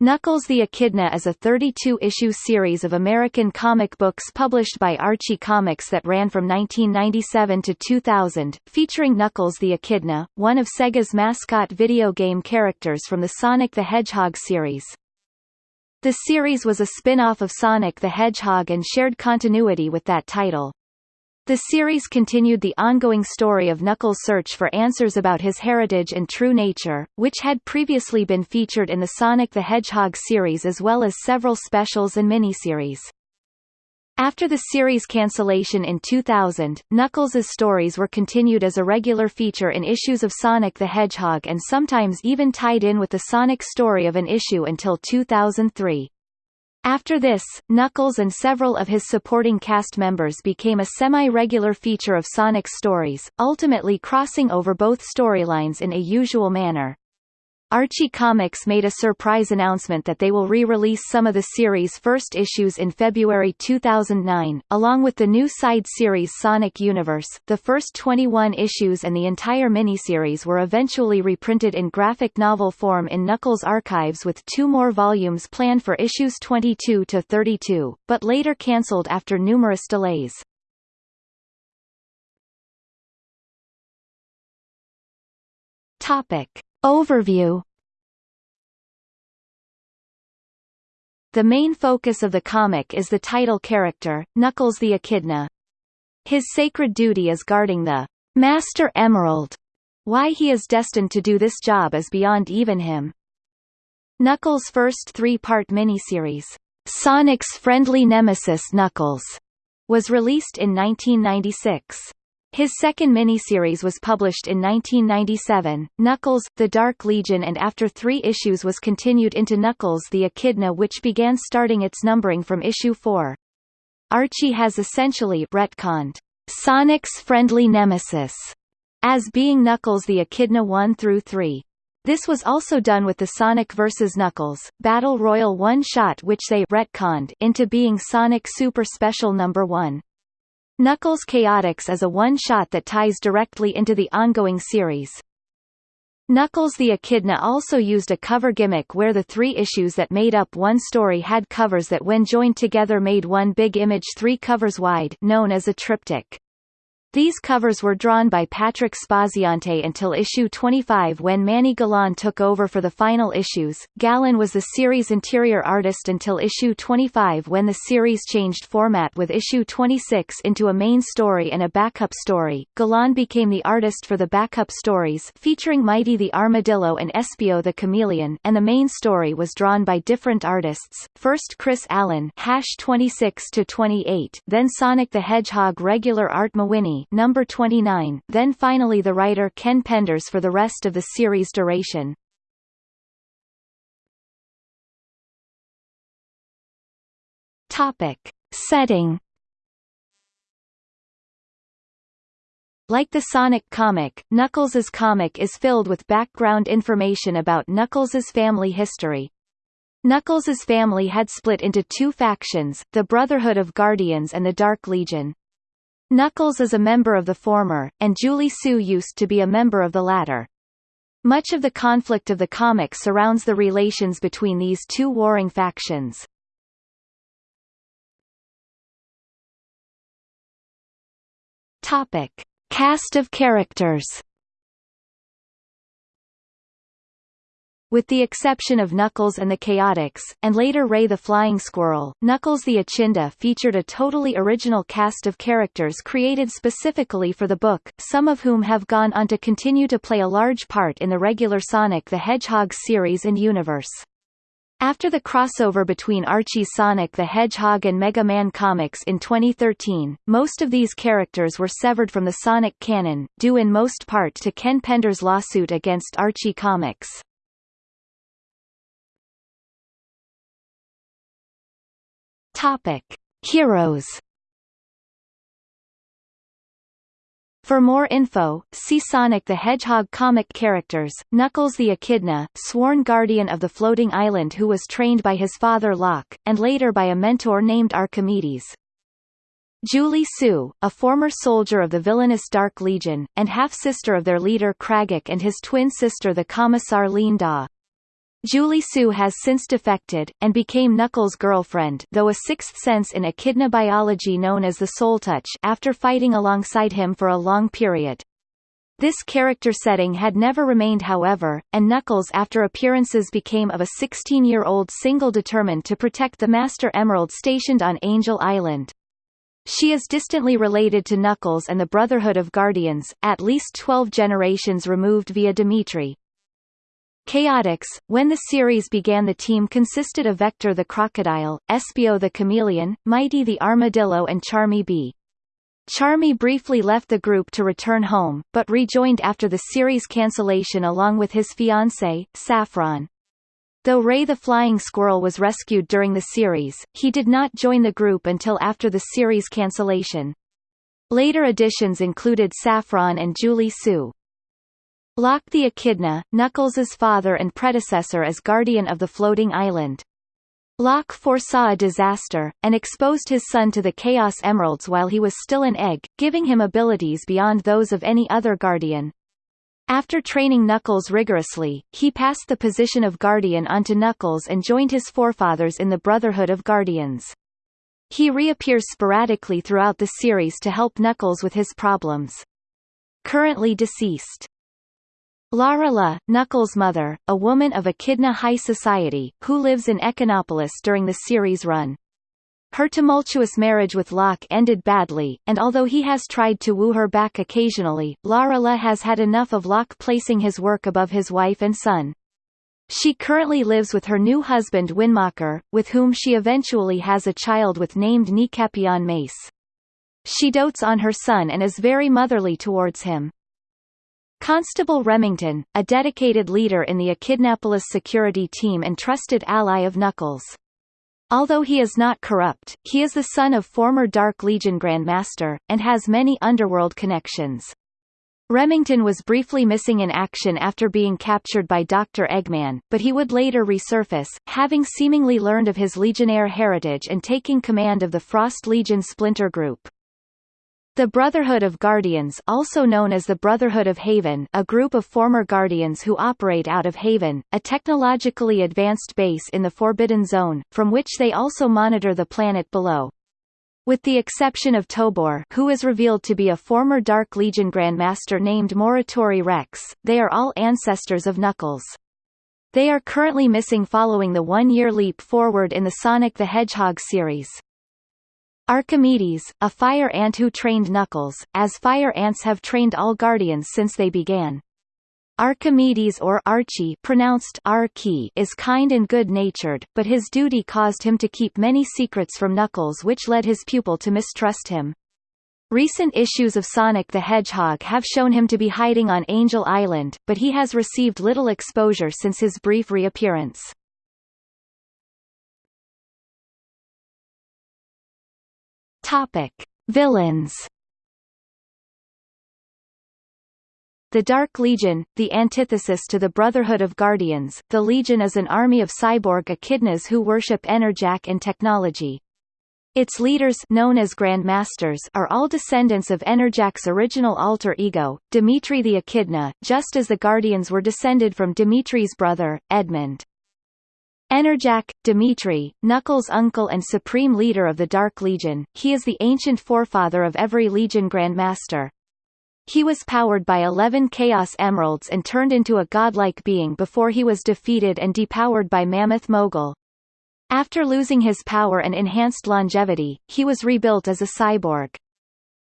Knuckles the Echidna is a 32-issue series of American comic books published by Archie Comics that ran from 1997 to 2000, featuring Knuckles the Echidna, one of Sega's mascot video game characters from the Sonic the Hedgehog series. The series was a spin-off of Sonic the Hedgehog and shared continuity with that title. The series continued the ongoing story of Knuckles' search for answers about his heritage and true nature, which had previously been featured in the Sonic the Hedgehog series as well as several specials and miniseries. After the series cancellation in 2000, Knuckles' stories were continued as a regular feature in issues of Sonic the Hedgehog and sometimes even tied in with the Sonic story of an issue until 2003. After this, Knuckles and several of his supporting cast members became a semi-regular feature of Sonic stories, ultimately crossing over both storylines in a usual manner. Archie Comics made a surprise announcement that they will re-release some of the series' first issues in February 2009, along with the new side series Sonic Universe. The first 21 issues and the entire miniseries were eventually reprinted in graphic novel form in Knuckles Archives with two more volumes planned for issues 22 to 32, but later cancelled after numerous delays. Topic. Overview The main focus of the comic is the title character, Knuckles the Echidna. His sacred duty is guarding the Master Emerald. Why he is destined to do this job is beyond even him. Knuckles' first three-part miniseries, Sonic's Friendly Nemesis Knuckles, was released in 1996. His second miniseries was published in 1997, Knuckles, The Dark Legion and after three issues was continued into Knuckles the Echidna which began starting its numbering from issue 4. Archie has essentially retconned Sonic's friendly nemesis as being Knuckles the Echidna 1 through 3. This was also done with the Sonic vs. Knuckles, Battle Royal one-shot which they retconned into being Sonic Super Special No. 1. Knuckles Chaotix is a one-shot that ties directly into the ongoing series. Knuckles the Echidna also used a cover gimmick where the three issues that made up one story had covers that when joined together made one big image three covers wide known as a triptych. These covers were drawn by Patrick Spaziante until issue 25 when Manny Galan took over for the final issues. Galan was the series interior artist until issue 25 when the series changed format with issue 26 into a main story and a backup story. Galan became the artist for the backup stories featuring Mighty the Armadillo and Espio the Chameleon and the main story was drawn by different artists, first Chris Allen hash 26 to 28, then Sonic the Hedgehog regular art Number 29, then finally the writer Ken Penders for the rest of the series duration. Topic. Setting Like the Sonic comic, Knuckles' comic is filled with background information about Knuckles' family history. Knuckles' family had split into two factions, the Brotherhood of Guardians and the Dark Legion. Knuckles is a member of the former, and Julie-Su used to be a member of the latter. Much of the conflict of the comic surrounds the relations between these two warring factions. Topic. Cast of characters With the exception of Knuckles and the Chaotix, and later Ray the Flying Squirrel, Knuckles the Echidna featured a totally original cast of characters created specifically for the book, some of whom have gone on to continue to play a large part in the regular Sonic the Hedgehog series and universe. After the crossover between Archie's Sonic the Hedgehog and Mega Man comics in 2013, most of these characters were severed from the Sonic canon, due in most part to Ken Penders' lawsuit against Archie Comics. Topic: Heroes. For more info, see Sonic the Hedgehog comic characters, Knuckles the Echidna, sworn guardian of the floating island who was trained by his father Locke, and later by a mentor named Archimedes. Julie-Su, a former soldier of the villainous Dark Legion, and half-sister of their leader Kragok and his twin sister the Commissar Lien-Da. Julie-Su has since defected, and became Knuckles' girlfriend though a sixth sense in echidna biology known as the soul touch after fighting alongside him for a long period. This character setting had never remained however, and Knuckles after appearances became of a 16-year-old single determined to protect the Master Emerald stationed on Angel Island. She is distantly related to Knuckles and the Brotherhood of Guardians, at least 12 generations removed via Dimitri. Chaotix, when the series began the team consisted of Vector the Crocodile, Espio the Chameleon, Mighty the Armadillo and Charmy Bee. Charmy briefly left the group to return home, but rejoined after the series cancellation along with his fiancée, Saffron. Though Ray the Flying Squirrel was rescued during the series, he did not join the group until after the series cancellation. Later additions included Saffron and Julie-Su. Locke the Echidna, Knuckles' father and predecessor as guardian of the floating island. Locke foresaw a disaster, and exposed his son to the Chaos Emeralds while he was still an egg, giving him abilities beyond those of any other guardian. After training Knuckles rigorously, he passed the position of guardian onto Knuckles and joined his forefathers in the Brotherhood of Guardians. He reappears sporadically throughout the series to help Knuckles with his problems. Currently deceased. Lara La, Knuckles' mother, a woman of Echidna high society, who lives in Echidnapolis during the series run. Her tumultuous marriage with Locke ended badly, and although he has tried to woo her back occasionally, Lara La has had enough of Locke placing his work above his wife and son. She currently lives with her new husband Wynmacher, with whom she eventually has a child with named Nikapion Mace. She dotes on her son and is very motherly towards him. Constable Remington, a dedicated leader in the Echidnapolis security team and trusted ally of Knuckles. Although he is not corrupt, he is the son of former Dark Legion Grandmaster, and has many underworld connections. Remington was briefly missing in action after being captured by Dr. Eggman, but he would later resurface, having seemingly learned of his Legionnaire heritage and taking command of the Frost Legion splinter group. The Brotherhood of Guardians also known as the Brotherhood of Haven a group of former Guardians who operate out of Haven, a technologically advanced base in the Forbidden Zone, from which they also monitor the planet below. With the exception of Tobor who is revealed to be a former Dark Legion Grandmaster named Morituri Rex, they are all ancestors of Knuckles. They are currently missing following the one-year leap forward in the Sonic the Hedgehog series. Archimedes, a fire ant who trained Knuckles, as fire ants have trained all Guardians since they began. Archimedes or Archie pronounced is kind and good-natured, but his duty caused him to keep many secrets from Knuckles which led his pupil to mistrust him. Recent issues of Sonic the Hedgehog have shown him to be hiding on Angel Island, but he has received little exposure since his brief reappearance. Topic: Villains. The Dark Legion, the antithesis to the Brotherhood of Guardians, the Legion is an army of cyborg echidnas who worship Enerjak and technology. Its leaders known as Grand Masters are all descendants of Enerjak's original alter ego, Dimitri the Echidna, just as the Guardians were descended from Dimitri's brother, Edmund. Enerjak, Dimitri, Knuckles' uncle and supreme leader of the Dark Legion, he is the ancient forefather of every Legion Grandmaster. He was powered by eleven Chaos Emeralds and turned into a godlike being before he was defeated and depowered by Mammoth Mogul. After losing his power and enhanced longevity, he was rebuilt as a cyborg.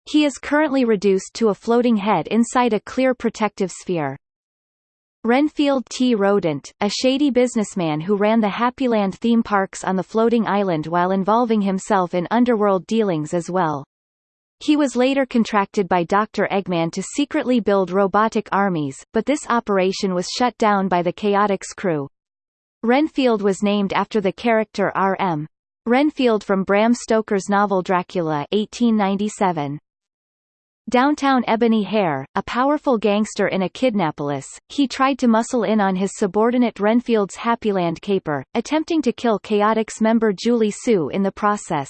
He is currently reduced to a floating head inside a clear protective sphere. Renfield T. Rodent, a shady businessman who ran the Happyland theme parks on the floating island while involving himself in underworld dealings as well. He was later contracted by Dr. Eggman to secretly build robotic armies, but this operation was shut down by the Chaotix crew. Renfield was named after the character R.M. Renfield from Bram Stoker's novel Dracula 1897. Downtown Ebony Hare, a powerful gangster in a Echidnapolis, he tried to muscle in on his subordinate Renfield's Happyland caper, attempting to kill Chaotix member Julie-Su in the process.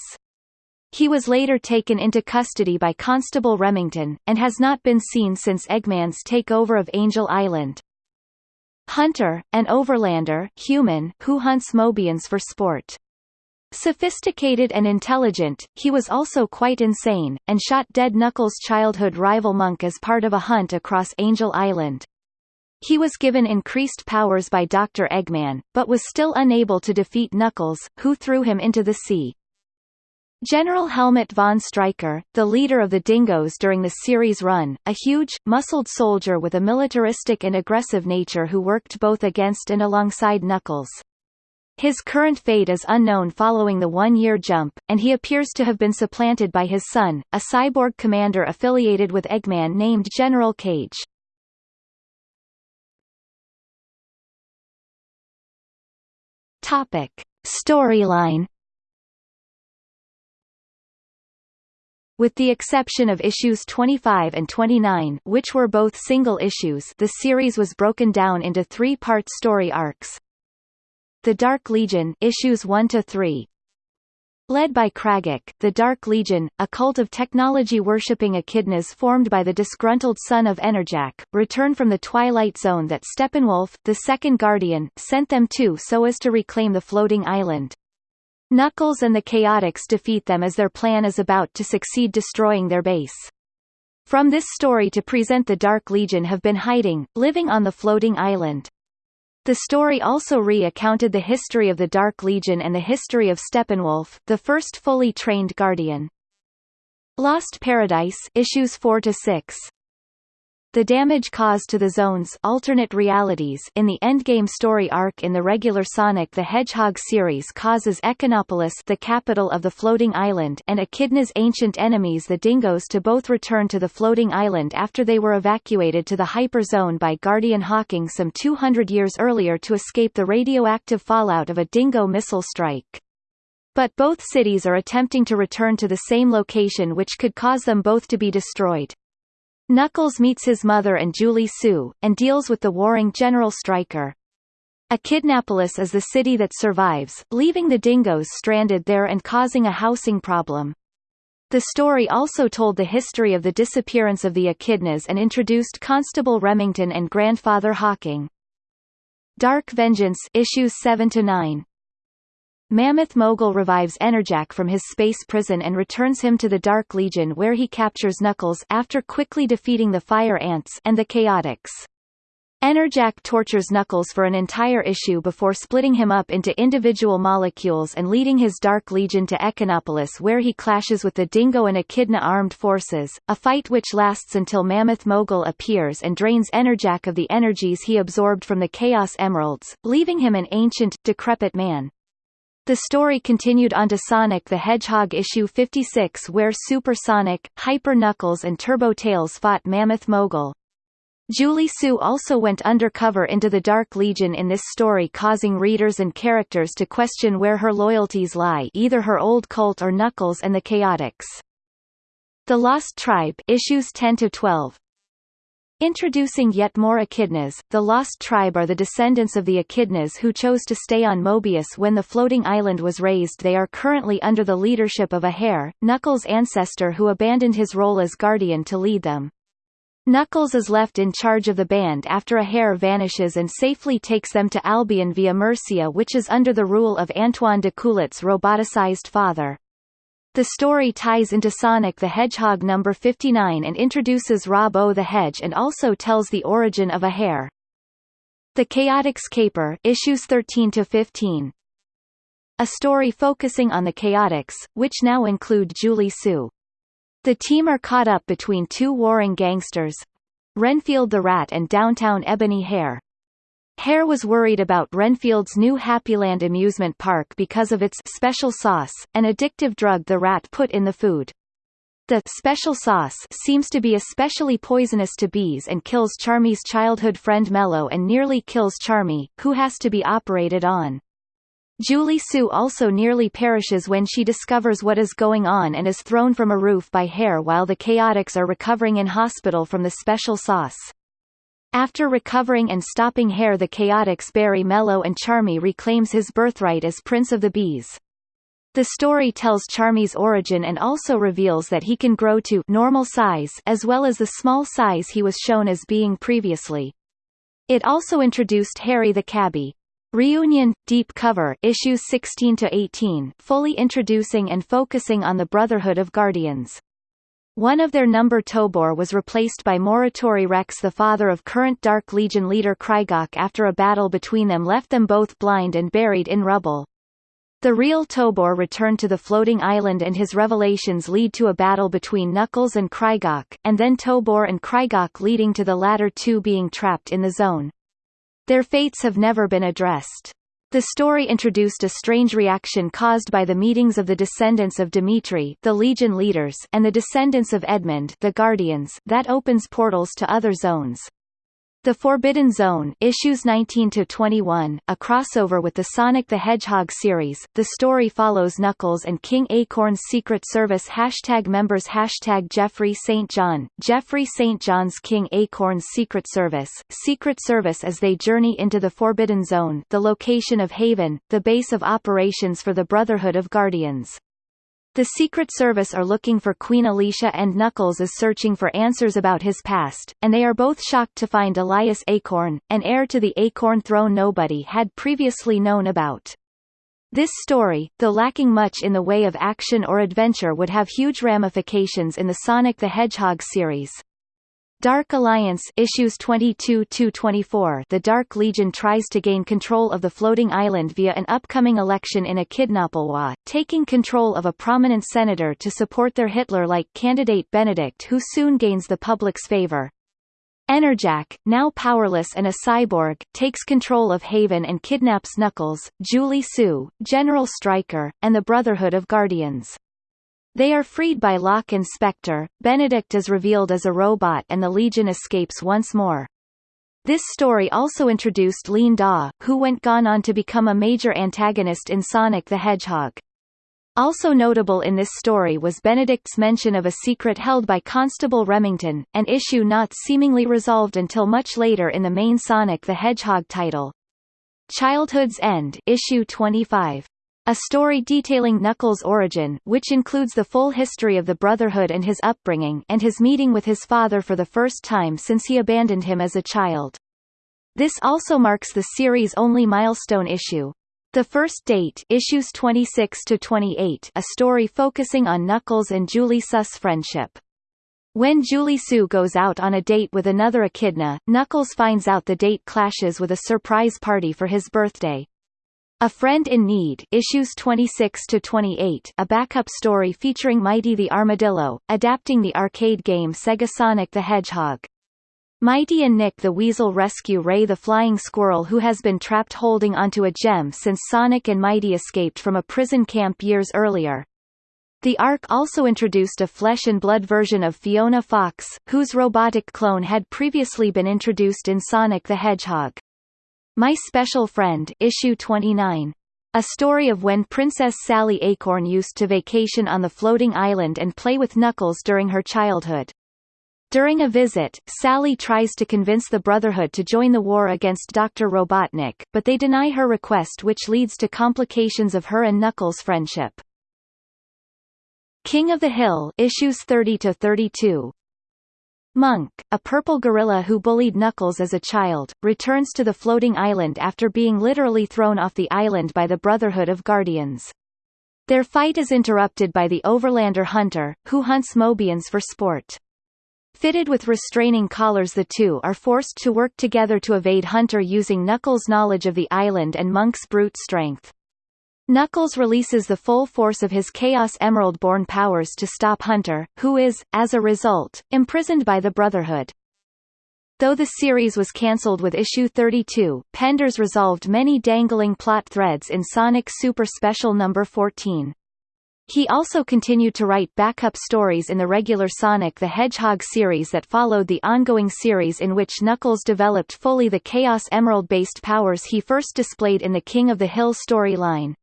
He was later taken into custody by Constable Remington, and has not been seen since Eggman's takeover of Angel Island. Hunter, an overlander human who hunts Mobians for sport. Sophisticated and intelligent, he was also quite insane, and shot dead Knuckles' childhood rival Monk as part of a hunt across Angel Island. He was given increased powers by Dr. Eggman, but was still unable to defeat Knuckles, who threw him into the sea. General Helmut von Stryker, the leader of the Dingoes during the series run, a huge, muscled soldier with a militaristic and aggressive nature who worked both against and alongside Knuckles. His current fate is unknown following the one-year jump, and he appears to have been supplanted by his son, a cyborg commander affiliated with Eggman named General Cage. Topic. Storyline With the exception of issues 25 and 29 which were both single issues the series was broken down into three-part story arcs. The Dark Legion issues 1 to 3. Led by Kragok, the Dark Legion, a cult of technology-worshipping echidnas formed by the disgruntled son of Enerjak, return from the Twilight Zone that Steppenwolf, the second Guardian, sent them to so as to reclaim the floating island. Knuckles and the Chaotix defeat them as their plan is about to succeed destroying their base. From this story to present the Dark Legion have been hiding, living on the floating island. The story also re-accounted the history of the Dark Legion and the history of Steppenwolf, the first fully trained Guardian. Lost Paradise issues 4 to 6 the damage caused to the Zone's alternate realities in the Endgame story arc in the regular Sonic the Hedgehog series causes Echidnapolis the capital of the floating island and Echidna's ancient enemies the Dingoes to both return to the floating island after they were evacuated to the Hyper Zone by Guardian Hawking some 200 years earlier to escape the radioactive fallout of a Dingo missile strike. But both cities are attempting to return to the same location which could cause them both to be destroyed. Knuckles meets his mother and Julie-Su, and deals with the warring General Stryker. Echidnapolis is the city that survives, leaving the dingoes stranded there and causing a housing problem. The story also told the history of the disappearance of the echidnas and introduced Constable Remington and Grandfather Hawking. Dark Vengeance issues 7 to 9 Mammoth Mogul revives Enerjak from his space prison and returns him to the Dark Legion where he captures Knuckles after quickly defeating the Fire Ants and the Chaotix. Enerjak tortures Knuckles for an entire issue before splitting him up into individual molecules and leading his Dark Legion to Echidnapolis where he clashes with the Dingo and Echidna armed forces, a fight which lasts until Mammoth Mogul appears and drains Enerjak of the energies he absorbed from the Chaos Emeralds, leaving him an ancient, decrepit man. The story continued onto Sonic the Hedgehog issue 56 where Super Sonic, Hyper Knuckles and Turbo Tails fought Mammoth Mogul. Julie-Su also went undercover into the Dark Legion in this story causing readers and characters to question where her loyalties lie either her old cult or Knuckles and the Chaotix. The Lost Tribe issues 10 to 12 Introducing yet more echidnas, the Lost Tribe are the descendants of the echidnas who chose to stay on Mobius when the floating island was raised they are currently under the leadership of Athair, Knuckles' ancestor who abandoned his role as guardian to lead them. Knuckles is left in charge of the band after Athair vanishes and safely takes them to Albion via Mercia which is under the rule of Antoine D'Coolette's roboticized father. The story ties into Sonic the Hedgehog number 59 and introduces Rob-O the Hedge and also tells the origin of Athair. The Chaotix Caper issues 13 to 15. A story focusing on the Chaotix, which now include Julie-Su. The team are caught up between two warring gangsters, Renfield the Rat and downtown Ebony Hare. Hare was worried about Renfield's new Happyland amusement park because of its special sauce, an addictive drug the rat put in the food. The special sauce seems to be especially poisonous to bees and kills Charmy's childhood friend Mello and nearly kills Charmy, who has to be operated on. Julie-Su also nearly perishes when she discovers what is going on and is thrown from a roof by Hare while the Chaotix are recovering in hospital from the special sauce. After recovering and stopping Hare the Chaotix Barry Mello and Charmy reclaims his birthright as Prince of the Bees. The story tells Charmy's origin and also reveals that he can grow to normal size as well as the small size he was shown as being previously. It also introduced Harry the Cabbie. Reunion, Deep Cover issues 16 to 18, fully introducing and focusing on the Brotherhood of Guardians. One of their number Tobor was replaced by Morituri Rex the father of current Dark Legion leader Krygok after a battle between them left them both blind and buried in rubble. The real Tobor returned to the floating island and his revelations lead to a battle between Knuckles and Krygok, and then Tobor and Krygok leading to the latter two being trapped in the zone. Their fates have never been addressed. The story introduced a strange reaction caused by the meetings of the descendants of Dimitri the Legion leaders and the descendants of Edmund the Guardians that opens portals to other zones. The Forbidden Zone issues 19 to 21, a crossover with the Sonic the Hedgehog series. The story follows Knuckles and King Acorn's Secret Service hashtag members hashtag Geoffrey St. John, Geoffrey St. John's King Acorn's Secret Service, Secret Service as they journey into the Forbidden Zone, the location of Haven, the base of operations for the Brotherhood of Guardians. The Secret Service are looking for Queen Alicia and Knuckles is searching for answers about his past, and they are both shocked to find Elias Acorn, an heir to the Acorn throne nobody had previously known about. This story, though lacking much in the way of action or adventure would have huge ramifications in the Sonic the Hedgehog series. Dark Alliance issues 22-24 The Dark Legion tries to gain control of the floating island via an upcoming election in Echidnapolis, taking control of a prominent senator to support their Hitler-like candidate Benedict who soon gains the public's favor. Enerjak, now powerless and a cyborg, takes control of Haven and kidnaps Knuckles, Julie-Su, General Stryker, and the Brotherhood of Guardians. They are freed by Locke and Spectre, Benedict is revealed as a robot and the Legion escapes once more. This story also introduced Lien-Da, who went gone on to become a major antagonist in Sonic the Hedgehog. Also notable in this story was Benedict's mention of a secret held by Constable Remington, an issue not seemingly resolved until much later in the main Sonic the Hedgehog title. Childhood's End issue 25. A story detailing Knuckles' origin which includes the full history of the Brotherhood and his upbringing and his meeting with his father for the first time since he abandoned him as a child. This also marks the series' only milestone issue. The First Date issues 26 to 28, a story focusing on Knuckles and Julie Su's friendship. When Julie-Su goes out on a date with another echidna, Knuckles finds out the date clashes with a surprise party for his birthday. A Friend in Need issues 26 to 28, a backup story featuring Mighty the Armadillo, adapting the arcade game Sega Sonic the Hedgehog. Mighty and Nic the Weasel rescue Ray the flying squirrel who has been trapped holding onto a gem since Sonic and Mighty escaped from a prison camp years earlier. The arc also introduced a flesh and blood version of Fiona Fox, whose robotic clone had previously been introduced in Sonic the Hedgehog. My Special Friend issue 29. A story of when Princess Sally Acorn used to vacation on the floating island and play with Knuckles during her childhood. During a visit, Sally tries to convince the Brotherhood to join the war against Dr. Robotnik, but they deny her request which leads to complications of her and Knuckles' friendship. King of the Hill issues 30 to 32 Monk, a purple gorilla who bullied Knuckles as a child, returns to the floating island after being literally thrown off the island by the Brotherhood of Guardians. Their fight is interrupted by the Overlander Hunter, who hunts Mobians for sport. Fitted with restraining collars the two are forced to work together to evade Hunter using Knuckles' knowledge of the island and Monk's brute strength. Knuckles releases the full force of his Chaos Emerald-born powers to stop Hunter, who is, as a result, imprisoned by the Brotherhood. Though the series was cancelled with issue 32, Penders resolved many dangling plot threads in Sonic Super Special number 14. He also continued to write backup stories in the regular Sonic the Hedgehog series that followed the ongoing series in which Knuckles developed fully the Chaos Emerald-based powers he first displayed in the King of the Hill storyline.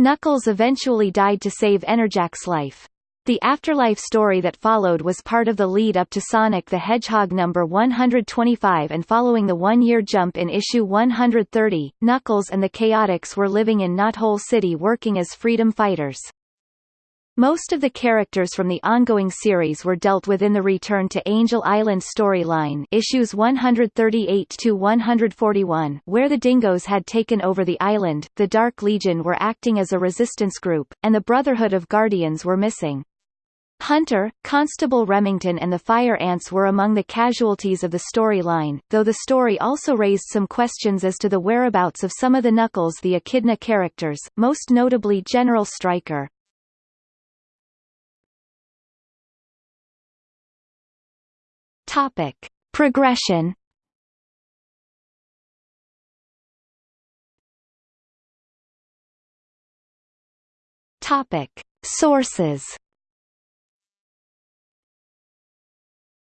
Knuckles eventually died to save Enerjak's life. The afterlife story that followed was part of the lead-up to Sonic the Hedgehog number 125 and following the one-year jump in issue 130, Knuckles and the Chaotix were living in Knothole City working as freedom fighters. Most of the characters from the ongoing series were dealt with in the Return to Angel Island storyline issues 138-141 where the Dingoes had taken over the island, the Dark Legion were acting as a resistance group, and the Brotherhood of Guardians were missing. Hunter, Constable Remington and the Fire Ants were among the casualties of the storyline, though the story also raised some questions as to the whereabouts of some of the Knuckles the Echidna characters, most notably General Stryker. Topic. Progression Topic. Sources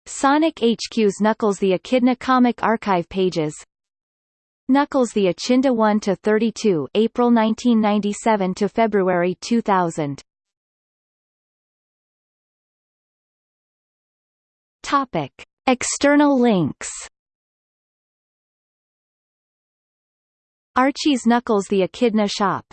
Sonic HQ's Knuckles the Echidna comic archive pages Knuckles the Echidna 1 to 32 April 1997 to February 2000 Topic. External links Archie's Knuckles the Echidna Shop